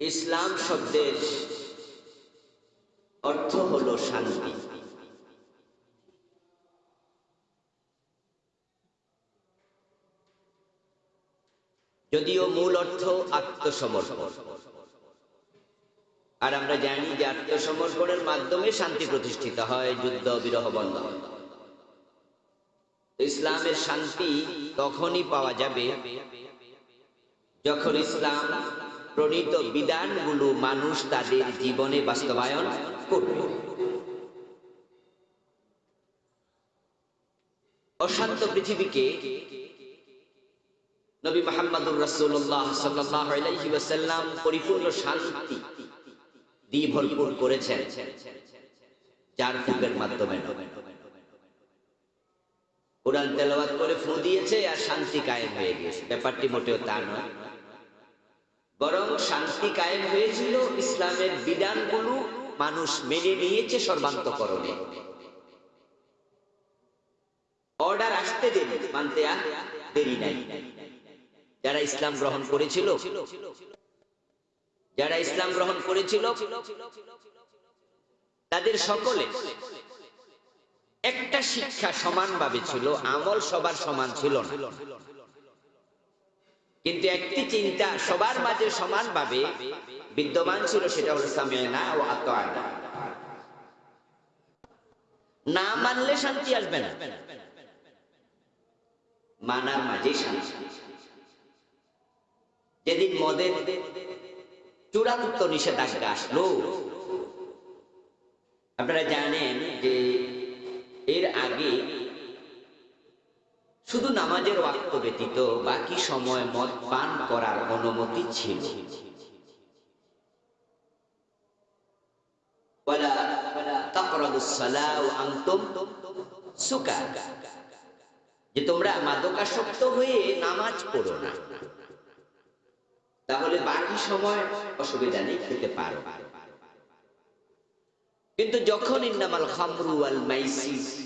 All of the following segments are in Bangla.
ইসলাম শব্দের অর্থ হলো শান্তি। যদিও মূল অর্থ আত্মসমর্পণ। আর আমরা জানি যে আত্মসমর্পণের মাধ্যমে শান্তি প্রতিষ্ঠিত হয়, যুদ্ধ, বিরহ বন্ধ ইসলামের শান্তি তখনই পাওয়া যাবে যখন ইসলাম প্রণীত বিধানগুলো মানুষ তাদের জীবনে বাস্তবায়ন করবে। অশান্ত পৃথিবীকে নবী মোহাম্মদুর রাসূলুল্লাহ সাল্লাল্লাহু আলাইহি ওয়াসাল্লাম পরিপূর্ণ শান্তি দিয়ে ভরপুর করেছেন চার ফুকের মাধ্যমে কোরআন তেলাওয়াত করে ফু দিয়েছে আর শান্তি কায়েম হয়ে গেছে ব্যাপারটি মোটেও তা নয়। বরং শান্তি কায়েম হয়েছিল ইসলামের বিধানগুলো মানুষ মেনে নিয়েছে সর্বান্তকরণে। অর্ডার আসতে দেরি, মানতে আর দেরি নাই। যারা ইসলাম গ্রহণ করেছিল, যারা ইসলাম গ্রহণ করেছিল, তাদের সকলে একটা শিক্ষা সমানভাবে ছিল, আমল সবার সমান ছিল না। কিন্তু একটি চিন্তা সবার মাঝে সমানভাবে বিদ্যমান ছিল, সেটা হলো সামিয়ানা ও আত্মআনা না মানলে শান্তি আসবে না। মানার মাঝে শান্তি। যেদিন মদের চূড়ান্ত নিষেধাজ্ঞা আসলো, আপনারা জানেন যে এর আগে নামাজের ওয়াক্ত ব্যতীত বাকি সময় মদ পান করার অনুমতি ছিল। যে তোমরা মাদকাসক্ত হয়ে নামাজ পড়ো না। তাহলে বাকি সময় অসুবিধা নেই, খেতে পারো। কিন্তু যখন ইন্নামাল খামরু ওয়াল মাইসিস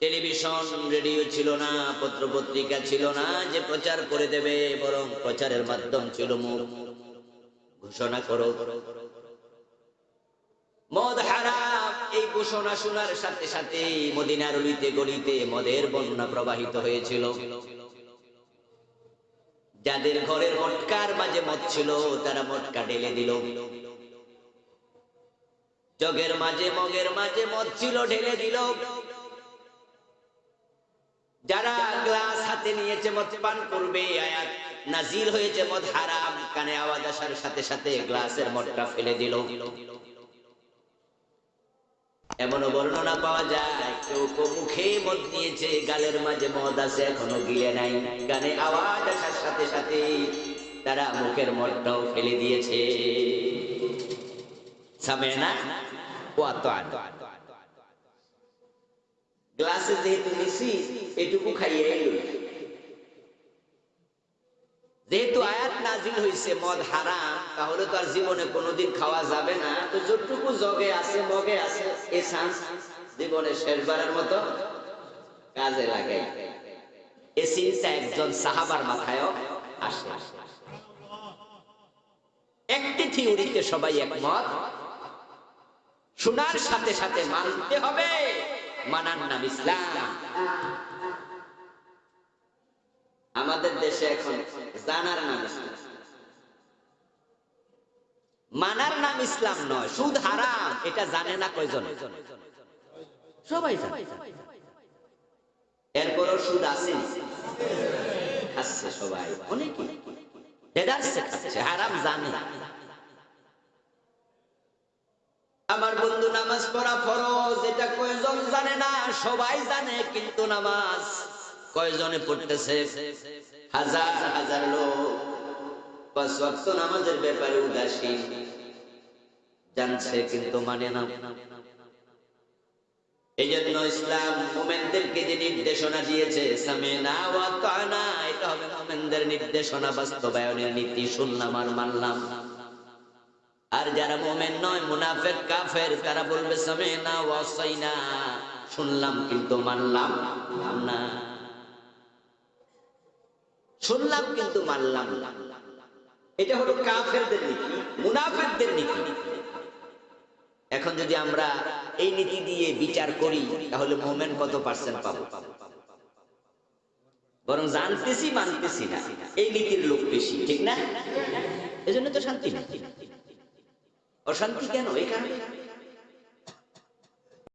টেলিভিশন, রেডিও ছিল না পত্র পত্রিকা ছিল না, যে প্রচার করে দেবে, বরং প্রচারের মাধ্যম ছিল মুখ। ঘোষণা করো। মদ হারাম, এই ঘোষণা শোনার সাথে সাথে মদিনার অলিতে গলিতে মদের বন্যা প্রবাহিত হয়েছিল। যাদের ঘরের মটকার মাঝে মদ ছিল, তারা মটকা ঢেলে দিল। জগের মাঝে, মগের মাঝে মদ ছিল, ঢেলে দিল। যারা গ্লাস হাতে নিয়েছে, মদ পান করবে, আয়াত নাজিল হয়েছে, মদ হারাম, কানে আওয়াজ আসার সাথে সাথে গ্লাসের মদটা ফেলে দিল। এমনও বর্ণনা পাওয়া যায়, কেউ মুখে মদ নিয়েছে, গালের মাঝে মদ আছে, এখনও গিলে নাই গানে আওয়াজ আসার সাথে সাথে তারা মুখের মদটাও ফেলে দিয়েছে। সামে না? ও আত্ম গ্লাসে যেহেতু নিছি, এটুকু খাইয়ে যেহেতু আয়াত নাজিল হয়েছে মদ হারাম, তাহলে তো আর জীবনে কোনোদিন খাওয়া যাবে না। তো যতটুকু জগে আছে, মগে আছে, এ চান্স জীবনে শেষবারের মতো কাজে লাগাই। এ চিন্তা একজন সাহাবার মাথায়ও আসে। একটি থিওরিতে সবাই একমত, শোনার সাথে সাথে মানতে হবে। মানার নাম ইসলাম। আমাদের দেশে এখন জানার নাম ইসলাম। মানার নাম ইসলাম নয়, সুদ হারাম, এটা জানে না কয়জন? সবাই জানে। এরপরও সুদ আছে। খাচ্ছে সবাই। অনেকে হারাম জানে। আমার বন্ধু, নামাজ পড়া ফরজ, এটা কয়জন জানে না? সবাই জানে, কিন্তু নামাজ কয়জনে পড়তেছে? হাজার হাজার লোক। মানে এই জন্য ইসলাম নির্দেশনা দিয়েছে এটা হবে নির্দেশনা, বাস্তবায়নের নীতি শুনলাম আর মানলাম। আর যারা মোমেন নয়, মুনাফেক, কাফের, তারা বলবে, সামিনা ওয়া সাইনা শুনলাম, কিন্তু মানলাম না। শুনলাম, কিন্তু মানলাম না। এটা হলো কাফেরদের নীতি, মুনাফেকদের নীতি। এখন যদি আমরা এই নীতি দিয়ে বিচার করি, তাহলে মোমেন কত পার্সেন্ট পাবো? বরং জানতেছি, মানতেছি না। এই নীতির লোক বেশি, ঠিক না? এজন্য তো শান্তি নেই। অশান্তি কেন? এই কারণে?